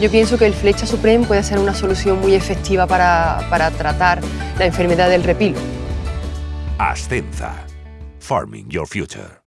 Yo pienso que el Flecha Supreme puede ser una solución muy efectiva para, para tratar la enfermedad del repilo. Ascenza. Farming Your Future.